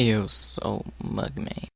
You so mug me.